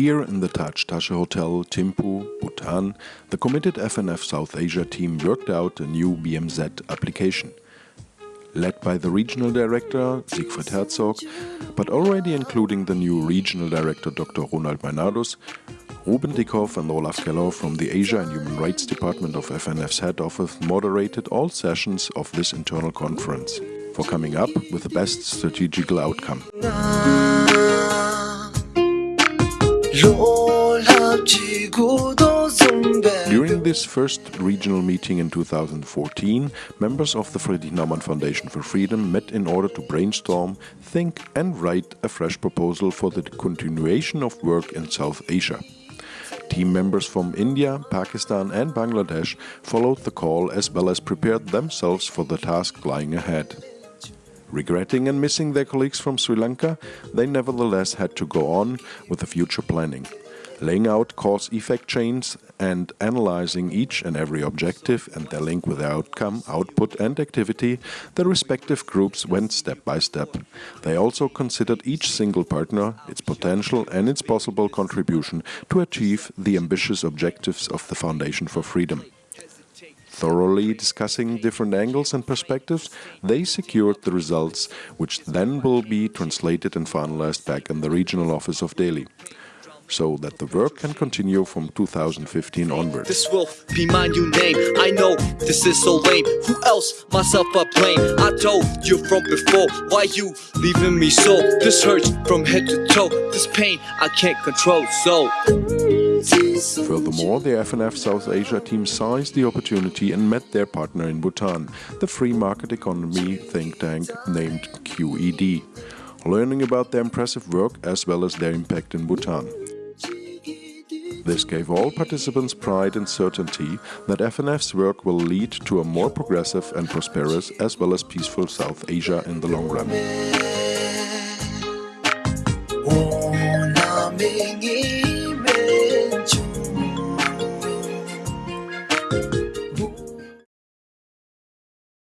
Here in the Taj Tashi Hotel, Thimphu, Bhutan, the committed FNF South Asia team worked out a new BMZ application. Led by the regional director, Siegfried Herzog, but already including the new regional director, Dr. Ronald Meinardus, Ruben Dickhoff and Olaf Keller from the Asia and Human Rights Department of FNF's head office moderated all sessions of this internal conference for coming up with the best strategical outcome. During this first regional meeting in 2014, members of the Friedrich Naumann Foundation for Freedom met in order to brainstorm, think and write a fresh proposal for the continuation of work in South Asia. Team members from India, Pakistan and Bangladesh followed the call as well as prepared themselves for the task lying ahead. Regretting and missing their colleagues from Sri Lanka, they nevertheless had to go on with the future planning laying out cause-effect chains and analyzing each and every objective and their link with the outcome, output and activity, the respective groups went step by step. They also considered each single partner, its potential and its possible contribution to achieve the ambitious objectives of the Foundation for Freedom. Thoroughly discussing different angles and perspectives, they secured the results, which then will be translated and finalized back in the regional office of Delhi so that the work can continue from 2015 onwards. This will be my new name. I know this is so lame. Who else? Myself I blame. I told you from before. Why you leaving me so? This hurts from head to toe. This pain I can't control. So. Furthermore, the FNF South Asia team seized the opportunity and met their partner in Bhutan, the free market economy think tank named QED, learning about their impressive work as well as their impact in Bhutan. This gave all participants pride and certainty that FNF's work will lead to a more progressive and prosperous as well as peaceful South Asia in the long run. Oh. Vũ